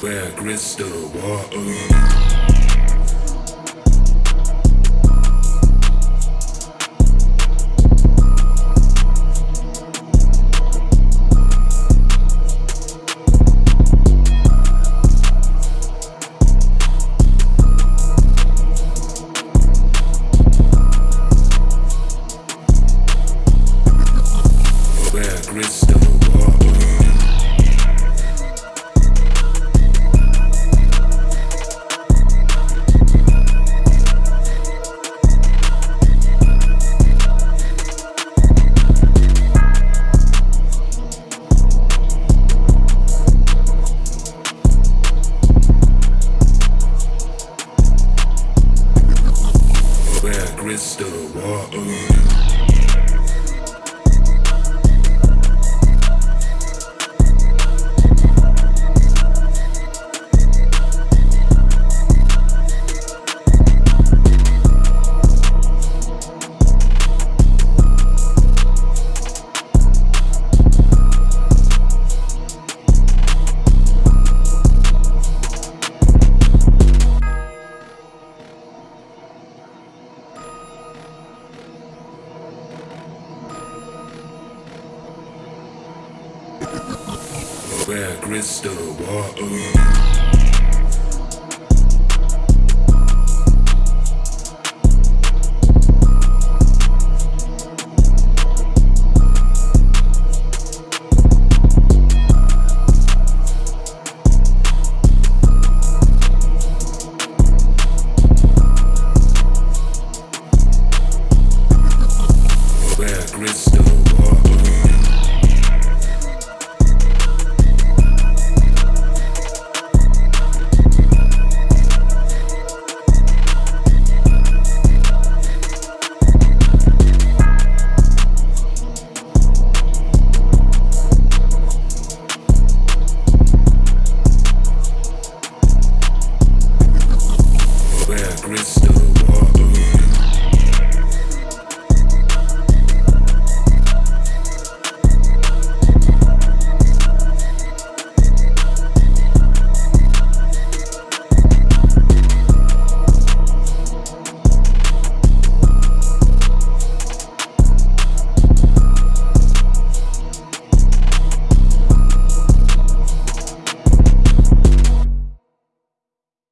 Where crystal water. Crystal Where crystal water. Where crystal water.